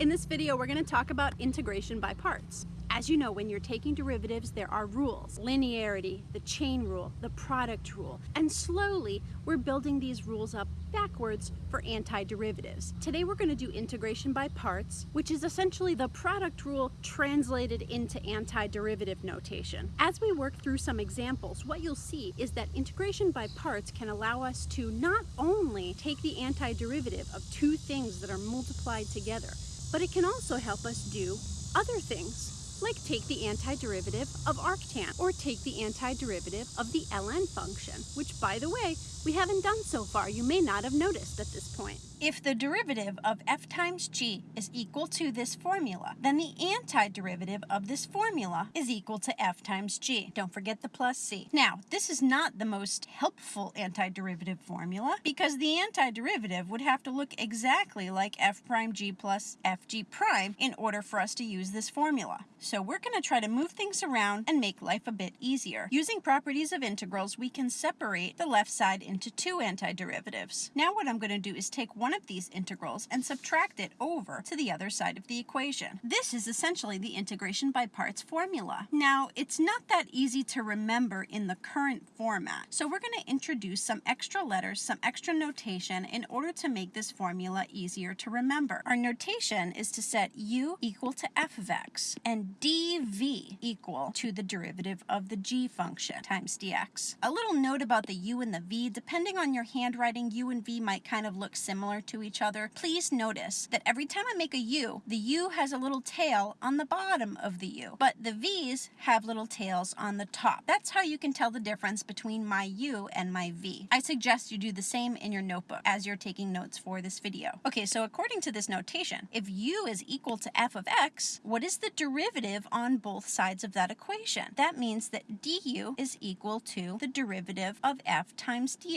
In this video we're going to talk about integration by parts. As you know, when you're taking derivatives, there are rules. Linearity, the chain rule, the product rule. And slowly, we're building these rules up backwards for antiderivatives. Today we're going to do integration by parts, which is essentially the product rule translated into antiderivative notation. As we work through some examples, what you'll see is that integration by parts can allow us to not only take the antiderivative of two things that are multiplied together, but it can also help us do other things like take the antiderivative of arctan, or take the antiderivative of the ln function, which by the way, we haven't done so far. You may not have noticed at this point. If the derivative of f times g is equal to this formula, then the antiderivative of this formula is equal to f times g. Don't forget the plus c. Now, this is not the most helpful antiderivative formula because the antiderivative would have to look exactly like f prime g plus fg prime in order for us to use this formula. So we're going to try to move things around and make life a bit easier. Using properties of integrals, we can separate the left side into two antiderivatives. Now what I'm going to do is take one one of these integrals and subtract it over to the other side of the equation. This is essentially the integration by parts formula. Now, it's not that easy to remember in the current format, so we're going to introduce some extra letters, some extra notation in order to make this formula easier to remember. Our notation is to set u equal to f of x and dv equal to the derivative of the g function times dx. A little note about the u and the v, depending on your handwriting, u and v might kind of look similar to each other, please notice that every time I make a U, the U has a little tail on the bottom of the U, but the V's have little tails on the top. That's how you can tell the difference between my U and my V. I suggest you do the same in your notebook as you're taking notes for this video. Okay, so according to this notation, if U is equal to f of x, what is the derivative on both sides of that equation? That means that du is equal to the derivative of f times dx.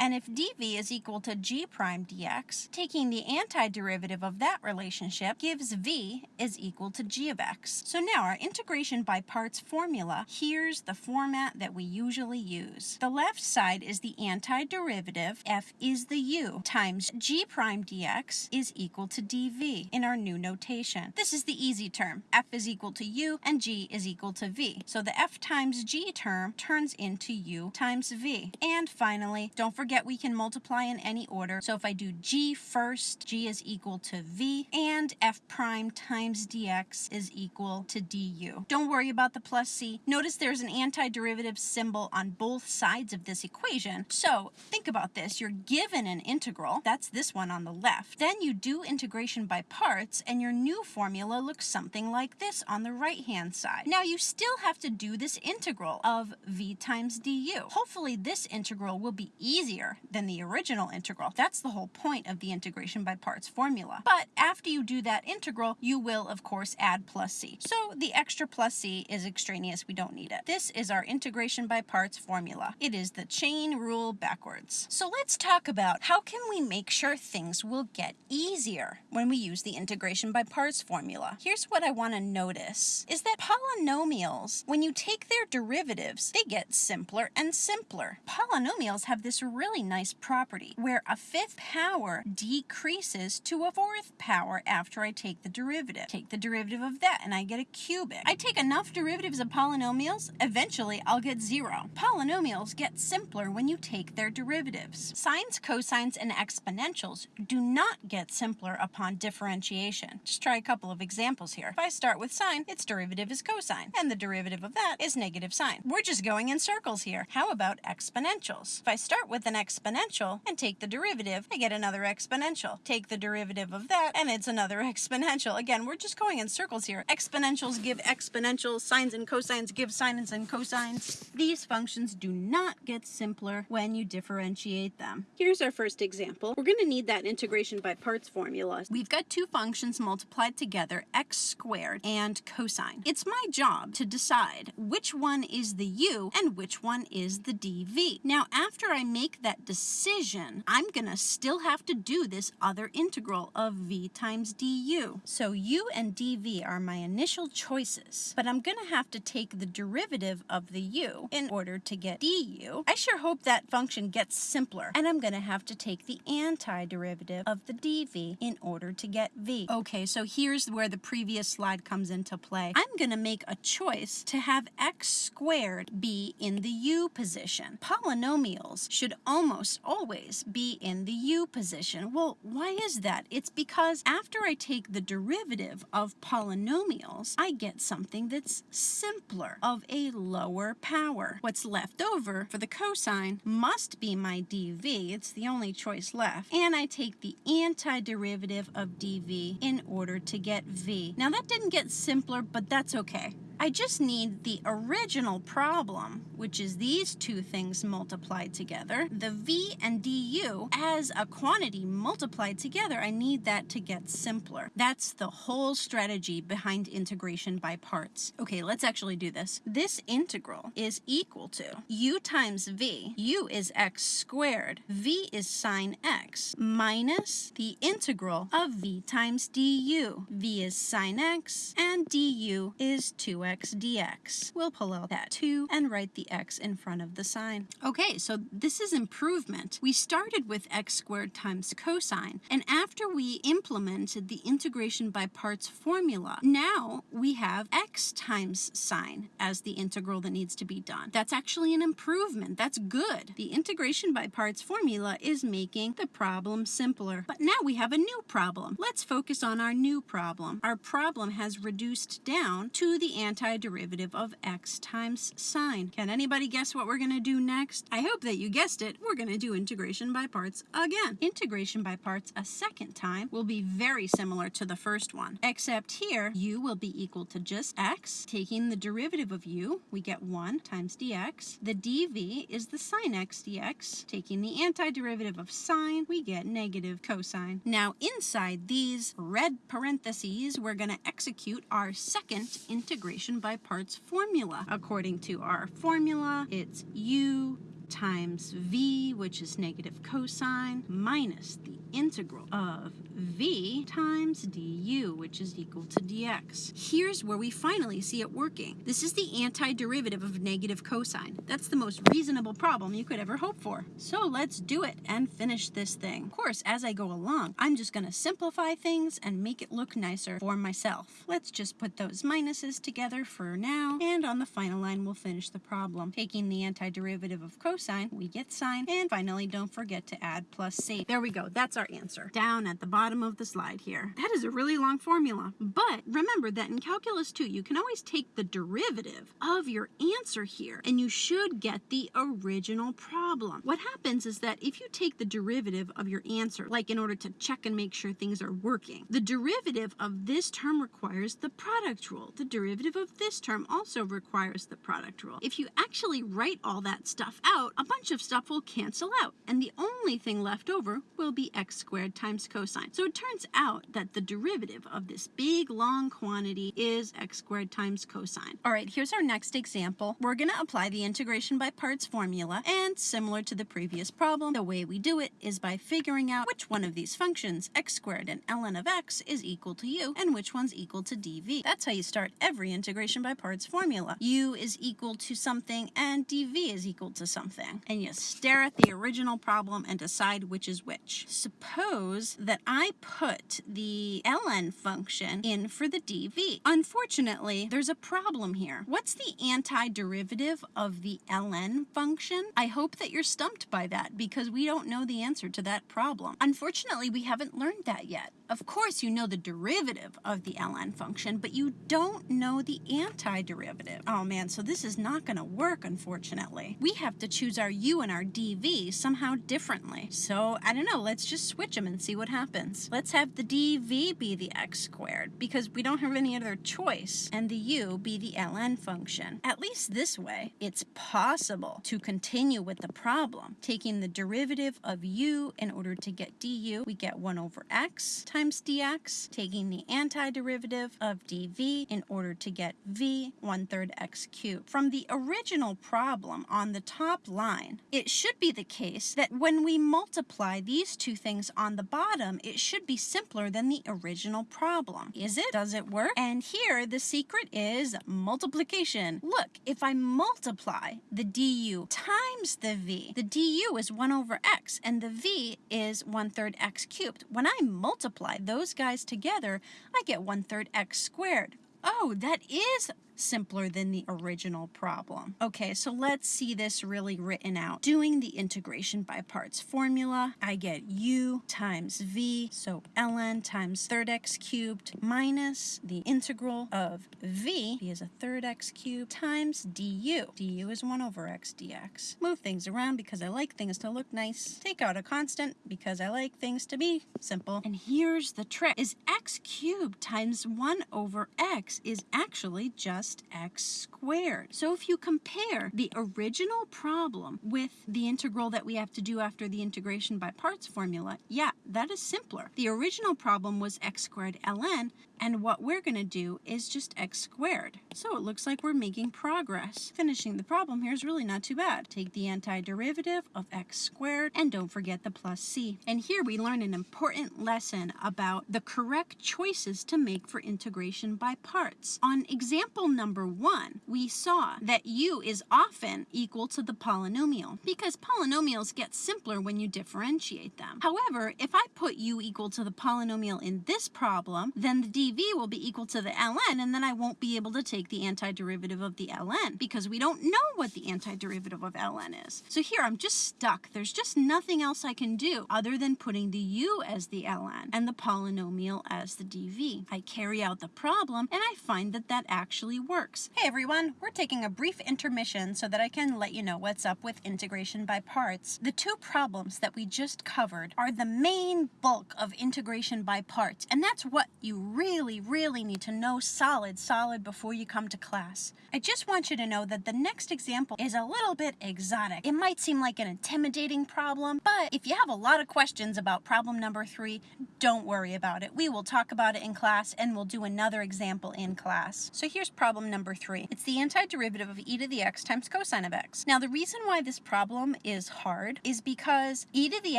And if dv is equal to g prime dx, dx, taking the antiderivative of that relationship gives v is equal to g of x. So now our integration by parts formula, here's the format that we usually use. The left side is the antiderivative, f is the u, times g prime dx is equal to dv in our new notation. This is the easy term. f is equal to u and g is equal to v. So the f times g term turns into u times v. And finally, don't forget we can multiply in any order. So if I do g first, g is equal to v, and f prime times dx is equal to du. Don't worry about the plus c. Notice there's an antiderivative symbol on both sides of this equation. So think about this. You're given an integral, that's this one on the left. Then you do integration by parts, and your new formula looks something like this on the right-hand side. Now you still have to do this integral of v times du. Hopefully this integral will be easier than the original integral. That's the whole point of the integration by parts formula. But after you do that integral, you will, of course, add plus c. So the extra plus c is extraneous. We don't need it. This is our integration by parts formula. It is the chain rule backwards. So let's talk about how can we make sure things will get easier when we use the integration by parts formula. Here's what I want to notice is that polynomials, when you take their derivatives, they get simpler and simpler. Polynomials have this really nice property where a fifth power decreases to a fourth power after I take the derivative. Take the derivative of that and I get a cubic. I take enough derivatives of polynomials, eventually I'll get zero. Polynomials get simpler when you take their derivatives. Sines, cosines, and exponentials do not get simpler upon differentiation. Just try a couple of examples here. If I start with sine, its derivative is cosine, and the derivative of that is negative sine. We're just going in circles here. How about exponentials? If I start with an exponential and take the derivative, I get another exponential. Take the derivative of that, and it's another exponential. Again, we're just going in circles here. Exponentials give exponentials, sines and cosines give sines and cosines. These functions do not get simpler when you differentiate them. Here's our first example. We're going to need that integration by parts formula. We've got two functions multiplied together, x squared and cosine. It's my job to decide which one is the u and which one is the dv. Now, after after I make that decision, I'm going to still have to do this other integral of v times du. So u and dv are my initial choices, but I'm going to have to take the derivative of the u in order to get du. I sure hope that function gets simpler, and I'm going to have to take the antiderivative of the dv in order to get v. Okay, so here's where the previous slide comes into play. I'm going to make a choice to have x squared be in the u position. Polynomials should almost always be in the u position. Well, why is that? It's because after I take the derivative of polynomials, I get something that's simpler, of a lower power. What's left over for the cosine must be my dv. It's the only choice left. And I take the antiderivative of dv in order to get v. Now that didn't get simpler, but that's okay. I just need the original problem, which is these two things multiplied together, the v and du, as a quantity multiplied together. I need that to get simpler. That's the whole strategy behind integration by parts. Okay, let's actually do this. This integral is equal to u times v. u is x squared. v is sine x minus the integral of v times du. v is sine x and du is 2 2x dx. We'll pull out that 2 and write the x in front of the sine. Okay, so this is improvement. We started with x squared times cosine, and after we implemented the integration by parts formula, now we have x times sine as the integral that needs to be done. That's actually an improvement. That's good. The integration by parts formula is making the problem simpler. But now we have a new problem. Let's focus on our new problem. Our problem has reduced down to the answer antiderivative of x times sine. Can anybody guess what we're going to do next? I hope that you guessed it. We're going to do integration by parts again. Integration by parts a second time will be very similar to the first one, except here u will be equal to just x. Taking the derivative of u, we get 1 times dx. The dv is the sine x dx. Taking the antiderivative of sine, we get negative cosine. Now inside these red parentheses, we're going to execute our second integration by parts formula. According to our formula, it's u times v, which is negative cosine, minus the integral of v times du, which is equal to dx. Here's where we finally see it working. This is the antiderivative of negative cosine. That's the most reasonable problem you could ever hope for. So let's do it and finish this thing. Of course, as I go along, I'm just going to simplify things and make it look nicer for myself. Let's just put those minuses together for now, and on the final line, we'll finish the problem. Taking the antiderivative of cosine, we get sine, and finally, don't forget to add plus c. There we go. That's our answer. Down at the bottom of the slide here. That is a really long formula. But remember that in Calculus 2, you can always take the derivative of your answer here, and you should get the original problem. What happens is that if you take the derivative of your answer, like in order to check and make sure things are working, the derivative of this term requires the product rule. The derivative of this term also requires the product rule. If you actually write all that stuff out, a bunch of stuff will cancel out, and the only thing left over will be squared times cosine. So it turns out that the derivative of this big long quantity is x squared times cosine. All right, here's our next example. We're going to apply the integration by parts formula, and similar to the previous problem, the way we do it is by figuring out which one of these functions, x squared and ln of x, is equal to u, and which one's equal to dv. That's how you start every integration by parts formula. u is equal to something, and dv is equal to something. And you stare at the original problem and decide which is which. Suppose that I put the ln function in for the dv. Unfortunately, there's a problem here. What's the antiderivative of the ln function? I hope that you're stumped by that because we don't know the answer to that problem. Unfortunately, we haven't learned that yet. Of course, you know the derivative of the ln function, but you don't know the antiderivative. Oh man, so this is not going to work, unfortunately. We have to choose our u and our dv somehow differently. So, I don't know, let's just switch them and see what happens. Let's have the dv be the x squared because we don't have any other choice and the u be the ln function. At least this way, it's possible to continue with the problem. Taking the derivative of u in order to get du, we get 1 over x times dx. Taking the antiderivative of dv in order to get v, 1 third x cubed. From the original problem on the top line, it should be the case that when we multiply these two things on the bottom, it should be simpler than the original problem. Is it? Does it work? And here, the secret is multiplication. Look, if I multiply the du times the v, the du is 1 over x, and the v is 1 third x cubed. When I multiply those guys together, I get 1 third x squared. Oh, that is simpler than the original problem. Okay, so let's see this really written out. Doing the integration by parts formula, I get u times v, so ln times third x cubed minus the integral of v, v is a third x cubed, times du. du is 1 over x dx. Move things around because I like things to look nice. Take out a constant because I like things to be simple. And here's the trick, is x cubed times 1 over x is actually just just x squared. So if you compare the original problem with the integral that we have to do after the integration by parts formula, yeah, that is simpler. The original problem was x squared ln, and what we're going to do is just x squared. So it looks like we're making progress. Finishing the problem here is really not too bad. Take the antiderivative of x squared and don't forget the plus c. And here we learn an important lesson about the correct choices to make for integration by parts. On example number one, we saw that u is often equal to the polynomial because polynomials get simpler when you differentiate them. However, if I put u equal to the polynomial in this problem, then the dv will be equal to the ln, and then I won't be able to take the antiderivative of the ln because we don't know what the antiderivative of ln is. So here I'm just stuck. There's just nothing else I can do other than putting the u as the ln and the polynomial as the dv. I carry out the problem and I find that that actually works. Hey everyone, we're taking a brief intermission so that I can let you know what's up with integration by parts. The two problems that we just covered are the main bulk of integration by parts, and that's what you really, really really need to know solid, solid before you come to class. I just want you to know that the next example is a little bit exotic. It might seem like an intimidating problem, but if you have a lot of questions about problem number three, don't worry about it. We will talk about it in class and we'll do another example in class. So here's problem number three. It's the antiderivative of e to the x times cosine of x. Now the reason why this problem is hard is because e to the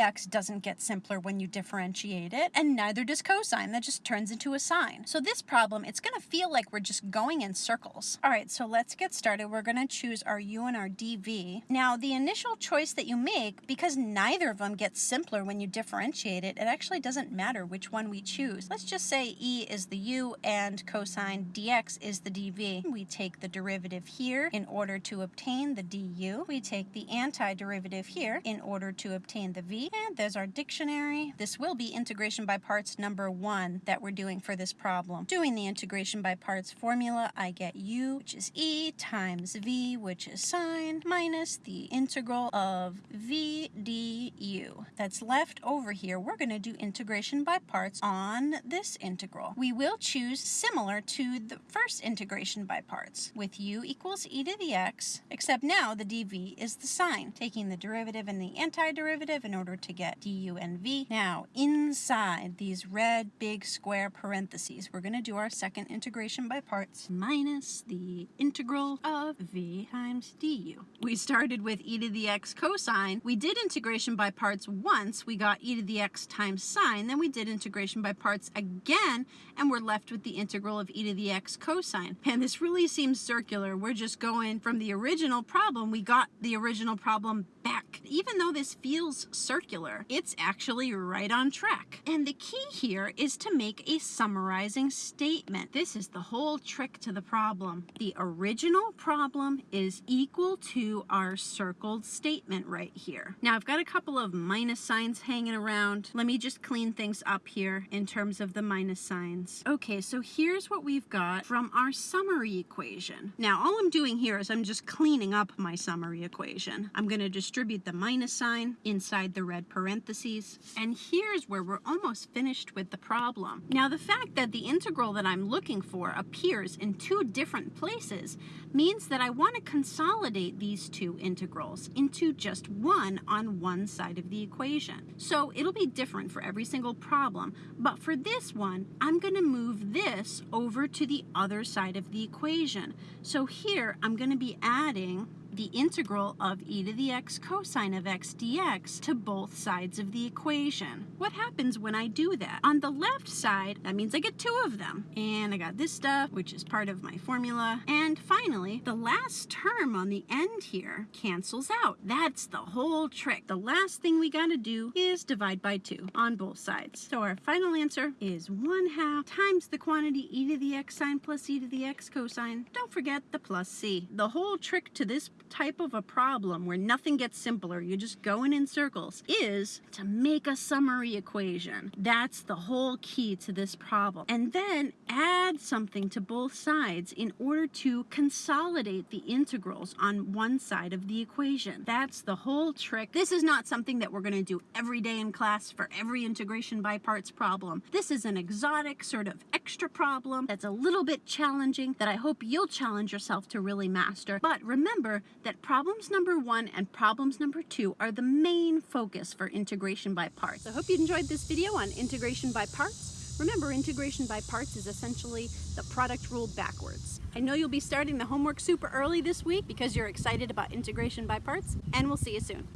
x doesn't get simpler when you differentiate it, and neither does cosine. That just turns into a sine. So this problem, it's going to feel like we're just going in circles. All right, so let's get started. We're going to choose our u and our dv. Now the initial choice that you make, because neither of them gets simpler when you differentiate it, it actually doesn't matter which one we choose. Let's just say e is the u and cosine dx is the dv. We take the derivative here in order to obtain the du. We take the antiderivative here in order to obtain the v. And there's our dictionary. This will be integration by parts number one that we're doing for this problem. Doing the integration by parts formula, I get u, which is e, times v, which is sine, minus the integral of v du. That's left over here. We're going to do integration by parts on this integral. We will choose similar to the first integration by parts, with u equals e to the x, except now the dv is the sine, taking the derivative and the antiderivative in order to get du and v. Now, inside these red big square parentheses, we're going to do our second integration by parts minus the integral of v times du. We started with e to the x cosine. We did integration by parts once. We got e to the x times sine. Then we did integration by parts again, and we're left with the integral of e to the x cosine. And this really seems circular. We're just going from the original problem. We got the original problem back. Even though this feels circular, it's actually right on track. And the key here is to make a summarized comprising statement. This is the whole trick to the problem. The original problem is equal to our circled statement right here. Now I've got a couple of minus signs hanging around. Let me just clean things up here in terms of the minus signs. Okay, so here's what we've got from our summary equation. Now all I'm doing here is I'm just cleaning up my summary equation. I'm going to distribute the minus sign inside the red parentheses. And here's where we're almost finished with the problem. Now the fact that the integral that I'm looking for appears in two different places means that I want to consolidate these two integrals into just one on one side of the equation. So it'll be different for every single problem, but for this one, I'm going to move this over to the other side of the equation. So here, I'm going to be adding the integral of e to the x cosine of x dx to both sides of the equation. What happens when I do that? On the left side, that means I get two of them. And I got this stuff, which is part of my formula. And finally, the last term on the end here cancels out. That's the whole trick. The last thing we gotta do is divide by two on both sides. So our final answer is 1 half times the quantity e to the x sine plus e to the x cosine. Don't forget the plus c. The whole trick to this type of a problem where nothing gets simpler, you're just going in circles, is to make a summary equation. That's the whole key to this problem. And then add something to both sides in order to consolidate the integrals on one side of the equation. That's the whole trick. This is not something that we're going to do every day in class for every integration by parts problem. This is an exotic sort of extra problem that's a little bit challenging that I hope you'll challenge yourself to really master. But remember that problems number one and problems number two are the main focus for integration by parts. I hope you enjoyed this video on integration by parts. Remember, integration by parts is essentially the product rule backwards. I know you'll be starting the homework super early this week because you're excited about integration by parts, and we'll see you soon.